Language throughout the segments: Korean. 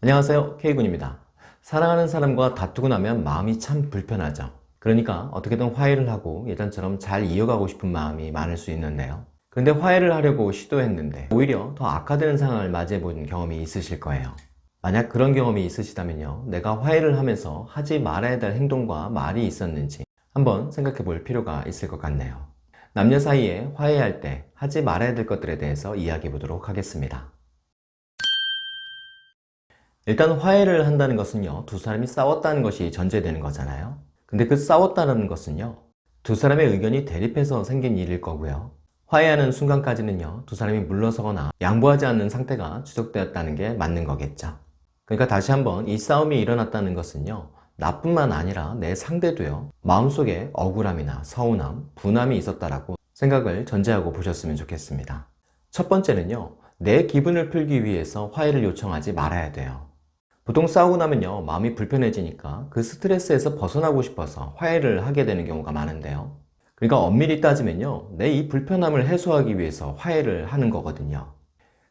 안녕하세요. K군입니다. 사랑하는 사람과 다투고 나면 마음이 참 불편하죠. 그러니까 어떻게든 화해를 하고 예전처럼 잘 이어가고 싶은 마음이 많을 수 있는데요. 그런데 화해를 하려고 시도했는데 오히려 더 악화되는 상황을 맞이해 본 경험이 있으실 거예요. 만약 그런 경험이 있으시다면요. 내가 화해를 하면서 하지 말아야 될 행동과 말이 있었는지 한번 생각해 볼 필요가 있을 것 같네요. 남녀 사이에 화해할 때 하지 말아야 될 것들에 대해서 이야기해 보도록 하겠습니다 일단 화해를 한다는 것은요 두 사람이 싸웠다는 것이 전제되는 거잖아요. 근데 그 싸웠다는 것은요 두 사람의 의견이 대립해서 생긴 일일 거고요. 화해하는 순간까지는요 두 사람이 물러서거나 양보하지 않는 상태가 지속되었다는 게 맞는 거겠죠. 그러니까 다시 한번 이 싸움이 일어났다는 것은요 나뿐만 아니라 내 상대도요 마음속에 억울함이나 서운함, 분함이 있었다라고 생각을 전제하고 보셨으면 좋겠습니다. 첫 번째는요 내 기분을 풀기 위해서 화해를 요청하지 말아야 돼요 보통 싸우고 나면요 마음이 불편해지니까 그 스트레스에서 벗어나고 싶어서 화해를 하게 되는 경우가 많은데요. 그러니까 엄밀히 따지면요 내 이 불편함을 해소하기 위해서 화해를 하는 거거든요.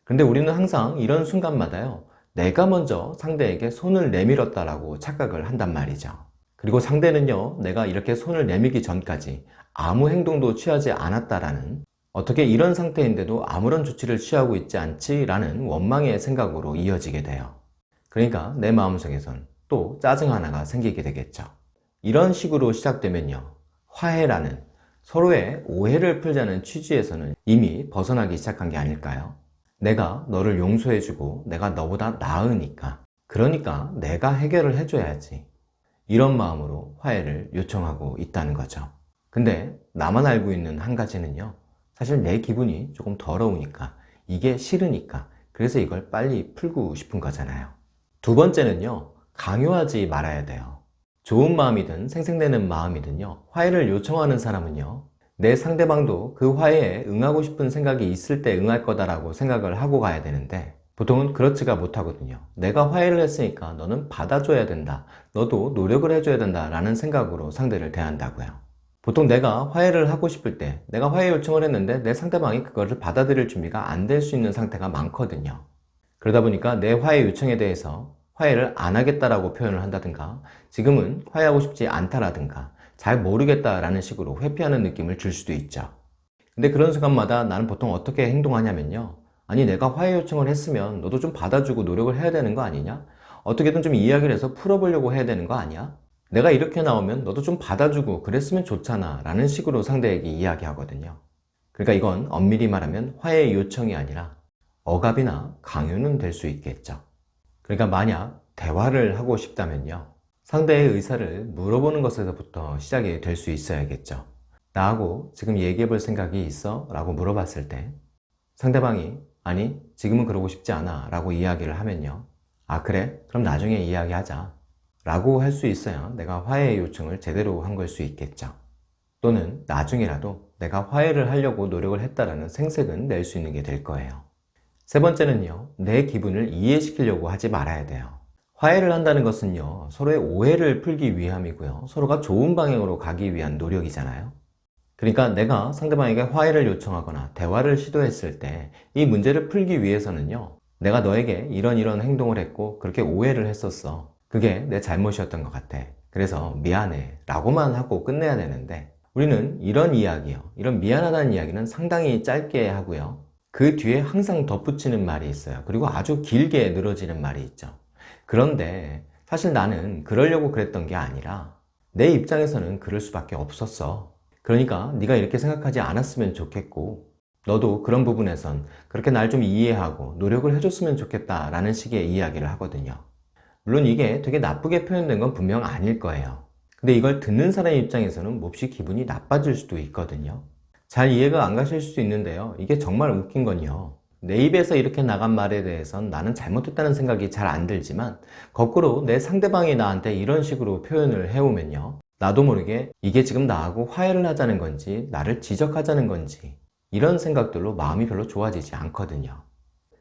근데 우리는 항상 이런 순간마다요 내가 먼저 상대에게 손을 내밀었다라고 착각을 한단 말이죠. 그리고 상대는요 내가 이렇게 손을 내밀기 전까지 아무 행동도 취하지 않았다라는 어떻게 이런 상태인데도 아무런 조치를 취하고 있지 않지? 라는 원망의 생각으로 이어지게 돼요 그러니까 내 마음속에선 또 짜증 하나가 생기게 되겠죠. 이런 식으로 시작되면요 화해라는 서로의 오해를 풀자는 취지에서는 이미 벗어나기 시작한 게 아닐까요? 내가 너를 용서해주고 내가 너보다 나으니까. 그러니까 내가 해결을 해줘야지. 이런 마음으로 화해를 요청하고 있다는 거죠. 근데 나만 알고 있는 한 가지는요 사실 내 기분이 조금 더러우니까 이게 싫으니까 그래서 이걸 빨리 풀고 싶은 거잖아요 두 번째는요 강요하지 말아야 돼요. 좋은 마음이든 생생되는 마음이든요 화해를 요청하는 사람은요 내 상대방도 그 화해에 응하고 싶은 생각이 있을 때 응할 거다라고 생각을 하고 가야 되는데 보통은 그렇지가 못하거든요. 내가 화해를 했으니까 너는 받아줘야 된다 너도 노력을 해줘야 된다 라는 생각으로 상대를 대한다고요. 보통 내가 화해를 하고 싶을 때 내가 화해 요청을 했는데 내 상대방이 그거를 받아들일 준비가 안 될 수 있는 상태가 많거든요. 그러다 보니까 내 화해 요청에 대해서 화해를 안 하겠다라고 표현을 한다든가 지금은 화해하고 싶지 않다라든가 잘 모르겠다라는 식으로 회피하는 느낌을 줄 수도 있죠 근데 그런 순간마다 나는 보통 어떻게 행동하냐면요 아니 내가 화해 요청을 했으면 너도 좀 받아주고 노력을 해야 되는 거 아니냐? 어떻게든 좀 이야기를 해서 풀어보려고 해야 되는 거 아니야? 내가 이렇게 나오면 너도 좀 받아주고 그랬으면 좋잖아 라는 식으로 상대에게 이야기하거든요 그러니까 이건 엄밀히 말하면 화해 요청이 아니라 억압이나 강요는 될 수 있겠죠 그러니까 만약 대화를 하고 싶다면요. 상대의 의사를 물어보는 것에서부터 시작이 될 수 있어야겠죠. 나하고 지금 얘기해 볼 생각이 있어? 라고 물어봤을 때 상대방이 아니 지금은 그러고 싶지 않아 라고 이야기를 하면요. 아 그래? 그럼 나중에 이야기하자 라고 할 수 있어야 내가 화해 요청을 제대로 한 걸 수 있겠죠. 또는 나중에라도 내가 화해를 하려고 노력을 했다라는 생색은 낼 수 있는 게 될 거예요 세 번째는요 내 기분을 이해시키려고 하지 말아야 돼요. 화해를 한다는 것은요 서로의 오해를 풀기 위함이고요. 서로가 좋은 방향으로 가기 위한 노력이잖아요. 그러니까 내가 상대방에게 화해를 요청하거나 대화를 시도했을 때 이 문제를 풀기 위해서는요 내가 너에게 이런 이런 행동을 했고 그렇게 오해를 했었어. 그게 내 잘못이었던 것 같아. 그래서 미안해 라고만 하고 끝내야 되는데 우리는 이런 이야기요 이런 미안하다는 이야기는 상당히 짧게 하고요 그 뒤에 항상 덧붙이는 말이 있어요. 그리고 아주 길게 늘어지는 말이 있죠. 그런데 사실 나는 그러려고 그랬던 게 아니라 내 입장에서는 그럴 수밖에 없었어. 그러니까 네가 이렇게 생각하지 않았으면 좋겠고 너도 그런 부분에선 그렇게 날 좀 이해하고 노력을 해줬으면 좋겠다 라는 식의 이야기를 하거든요. 물론 이게 되게 나쁘게 표현된 건 분명 아닐 거예요. 근데 이걸 듣는 사람 입장에서는 몹시 기분이 나빠질 수도 있거든요 잘 이해가 안 가실 수 있는데요. 이게 정말 웃긴 건요. 내 입에서 이렇게 나간 말에 대해선 나는 잘못했다는 생각이 잘 안 들지만 거꾸로 내 상대방이 나한테 이런 식으로 표현을 해오면요. 나도 모르게 이게 지금 나하고 화해를 하자는 건지 나를 지적하자는 건지 이런 생각들로 마음이 별로 좋아지지 않거든요.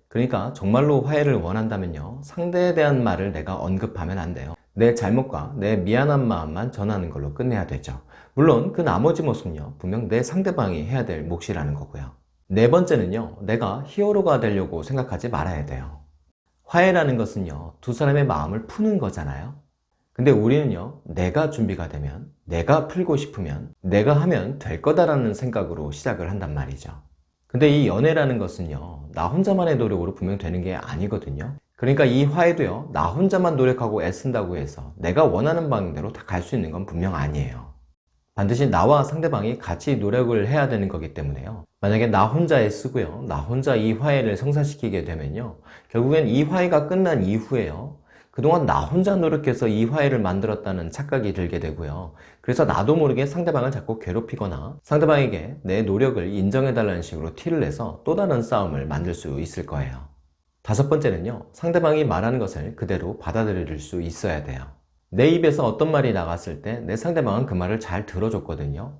그러니까 정말로 화해를 원한다면요. 상대에 대한 말을 내가 언급하면 안 돼요. 내 잘못과 내 미안한 마음만 전하는 걸로 끝내야 되죠 물론 그 나머지 모습은요 분명 내 상대방이 해야 될 몫이라는 거고요 네 번째는요 내가 히어로가 되려고 생각하지 말아야 돼요 화해라는 것은요, 두 사람의 마음을 푸는 거잖아요. 근데 우리는요, 내가 준비가 되면, 내가 풀고 싶으면, 내가 하면 될 거다라는 생각으로 시작을 한단 말이죠. 근데 이 연애라는 것은요, 나 혼자만의 노력으로 분명 되는 게 아니거든요. 그러니까 이 화해도요, 나 혼자만 노력하고 애쓴다고 해서 내가 원하는 방향대로 다 갈 수 있는 건 분명 아니에요. 반드시 나와 상대방이 같이 노력을 해야 되는 거기 때문에요. 만약에 나 혼자 애쓰고요, 나 혼자 이 화해를 성사시키게 되면요, 결국엔 이 화해가 끝난 이후에요, 그동안 나 혼자 노력해서 이 화해를 만들었다는 착각이 들게 되고요. 그래서 나도 모르게 상대방을 자꾸 괴롭히거나 상대방에게 내 노력을 인정해달라는 식으로 티를 내서 또 다른 싸움을 만들 수 있을 거예요. 다섯 번째는요, 상대방이 말하는 것을 그대로 받아들일 수 있어야 돼요. 내 입에서 어떤 말이 나갔을 때 내 상대방은 그 말을 잘 들어줬거든요.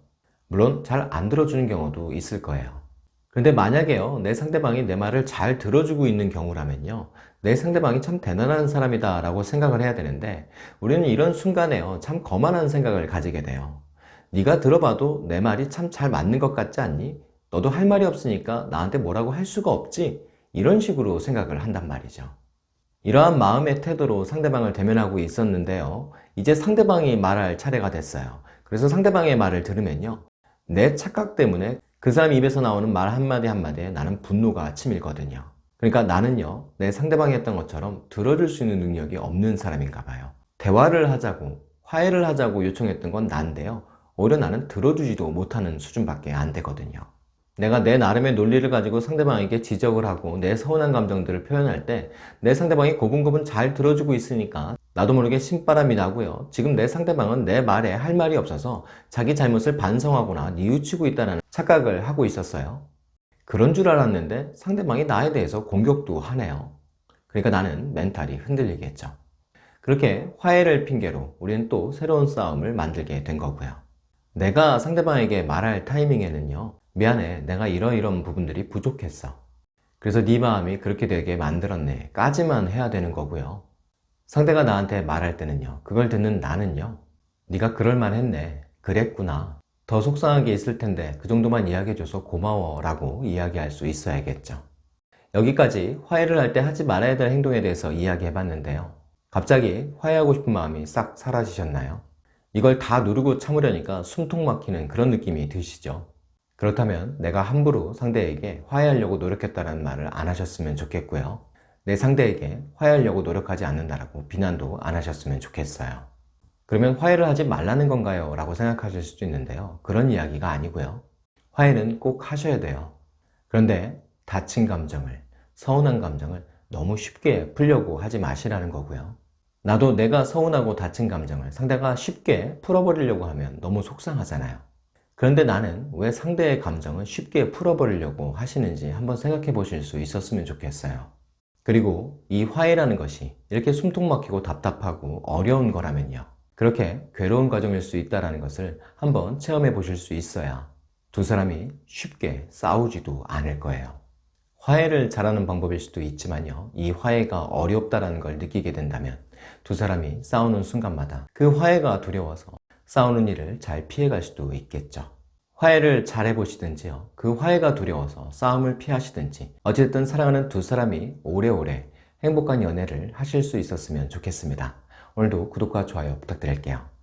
물론 잘 안 들어주는 경우도 있을 거예요. 그런데 만약에요, 내 상대방이 내 말을 잘 들어주고 있는 경우라면요, 내 상대방이 참 대단한 사람이다 라고 생각을 해야 되는데 우리는 이런 순간에요, 참 거만한 생각을 가지게 돼요. 네가 들어봐도 내 말이 참 잘 맞는 것 같지 않니? 너도 할 말이 없으니까 나한테 뭐라고 할 수가 없지? 이런 식으로 생각을 한단 말이죠. 이러한 마음의 태도로 상대방을 대면하고 있었는데요. 이제 상대방이 말할 차례가 됐어요. 그래서 상대방의 말을 들으면요. 내 착각 때문에 그 사람 입에서 나오는 말 한마디 한마디에 나는 분노가 치밀거든요. 그러니까 나는요, 내 상대방이 했던 것처럼 들어줄 수 있는 능력이 없는 사람인가 봐요. 대화를 하자고, 화해를 하자고 요청했던 건 난데요. 오히려 나는 들어주지도 못하는 수준밖에 안 되거든요. 내가 내 나름의 논리를 가지고 상대방에게 지적을 하고 내 서운한 감정들을 표현할 때 내 상대방이 고분고분 잘 들어주고 있으니까 나도 모르게 신바람이 나고요. 지금 내 상대방은 내 말에 할 말이 없어서 자기 잘못을 반성하거나 뉘우치고 있다는 착각을 하고 있었어요. 그런 줄 알았는데 상대방이 나에 대해서 공격도 하네요. 그러니까 나는 멘탈이 흔들리겠죠. 그렇게 화해를 핑계로 우리는 또 새로운 싸움을 만들게 된 거고요. 내가 상대방에게 말할 타이밍에는요. 미안해 내가 이러이런 부분들이 부족했어. 그래서 네 마음이 그렇게 되게 만들었네. 까지만 해야 되는 거고요. 상대가 나한테 말할 때는요. 그걸 듣는 나는요. 네가 그럴만 했네. 그랬구나. 더 속상하게 있을 텐데 그 정도만 이야기해줘서 고마워 라고 이야기할 수 있어야겠죠. 여기까지 화해를 할 때 하지 말아야 될 행동에 대해서 이야기해 봤는데요. 갑자기 화해하고 싶은 마음이 싹 사라지셨나요? 이걸 다 누르고 참으려니까 숨통 막히는 그런 느낌이 드시죠? 그렇다면 내가 함부로 상대에게 화해하려고 노력했다는 말을 안 하셨으면 좋겠고요. 내 상대에게 화해하려고 노력하지 않는다라고 비난도 안 하셨으면 좋겠어요. 그러면 화해를 하지 말라는 건가요? 라고 생각하실 수도 있는데요. 그런 이야기가 아니고요. 화해는 꼭 하셔야 돼요. 그런데 다친 감정을, 서운한 감정을 너무 쉽게 풀려고 하지 마시라는 거고요. 나도 내가 서운하고 다친 감정을 상대가 쉽게 풀어버리려고 하면 너무 속상하잖아요. 그런데 나는 왜 상대의 감정을 쉽게 풀어버리려고 하시는지 한번 생각해 보실 수 있었으면 좋겠어요. 그리고 이 화해라는 것이 이렇게 숨통 막히고 답답하고 어려운 거라면요. 그렇게 괴로운 과정일 수 있다는 것을 한번 체험해 보실 수 있어야 두 사람이 쉽게 싸우지도 않을 거예요. 화해를 잘하는 방법일 수도 있지만요. 이 화해가 어렵다는 걸 느끼게 된다면 두 사람이 싸우는 순간마다 그 화해가 두려워서 싸우는 일을 잘 피해갈 수도 있겠죠. 화해를 잘 해보시든지요. 그 화해가 두려워서 싸움을 피하시든지 어쨌든 사랑하는 두 사람이 오래오래 행복한 연애를 하실 수 있었으면 좋겠습니다. 오늘도 구독과 좋아요 부탁드릴게요.